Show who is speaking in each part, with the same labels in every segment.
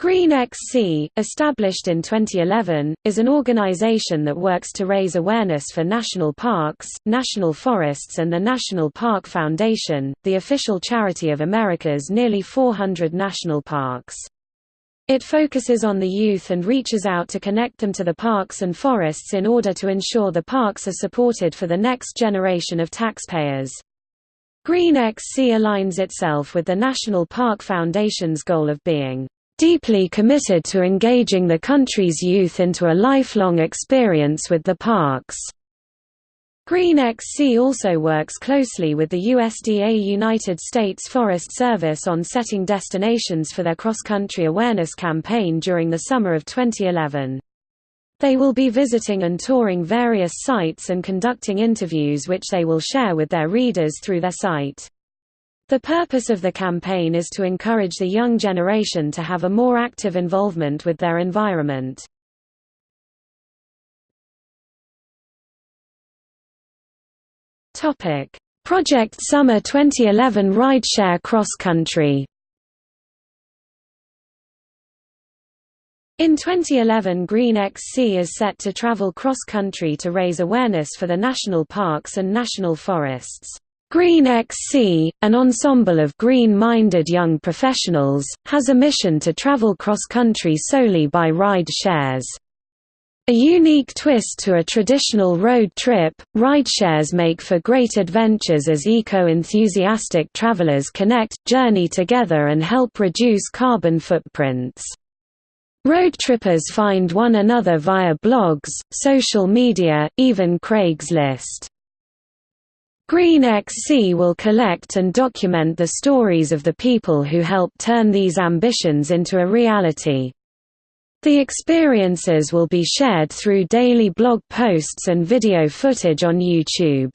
Speaker 1: Green XC, established in 2011, is an organization that works to raise awareness for national parks, national forests and the National Park Foundation, the official charity of America's nearly 400 national parks. It focuses on the youth and reaches out to connect them to the parks and forests in order to ensure the parks are supported for the next generation of taxpayers. Green XC aligns itself with the National Park Foundation's goal of being deeply committed to engaging the country's youth into a lifelong experience with the parks. Green XC also works closely with the USDA United States Forest Service on setting destinations for their cross-country awareness campaign during the summer of 2011. They will be visiting and touring various sites and conducting interviews which they will share with their readers through their site. The purpose of the campaign is to encourage the young generation to have a more active involvement with their environment. Project Summer 2011 Rideshare Cross Country In 2011 Green XC is set to travel cross-country to raise awareness for the national parks and national forests. Green XC, an ensemble of green-minded young professionals, has a mission to travel cross-country solely by ride shares. A unique twist to a traditional road trip, rideshares make for great adventures as eco-enthusiastic travelers connect, journey together and help reduce carbon footprints. Road trippers find one another via blogs, social media, even Craigslist. Green XC will collect and document the stories of the people who help turn these ambitions into a reality. The experiences will be shared through daily blog posts and video footage on YouTube.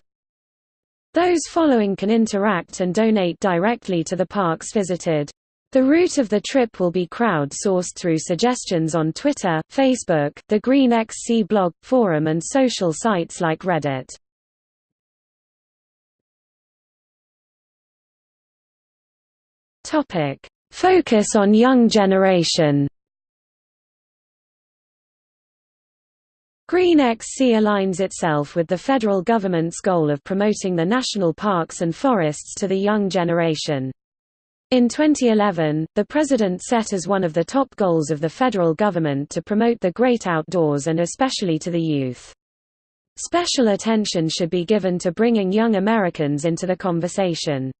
Speaker 1: Those following can interact and donate directly to the parks visited. The route of the trip will be crowd-sourced through suggestions on Twitter, Facebook, the Green XC blog, forum and social sites like Reddit. Topic: Focus on young generation. Green XC aligns itself with the federal government's goal of promoting the national parks and forests to the young generation. In 2011, the President set as one of the top goals of the federal government to promote the great outdoors and especially to the youth. Special attention should be given to bringing young Americans into the conversation.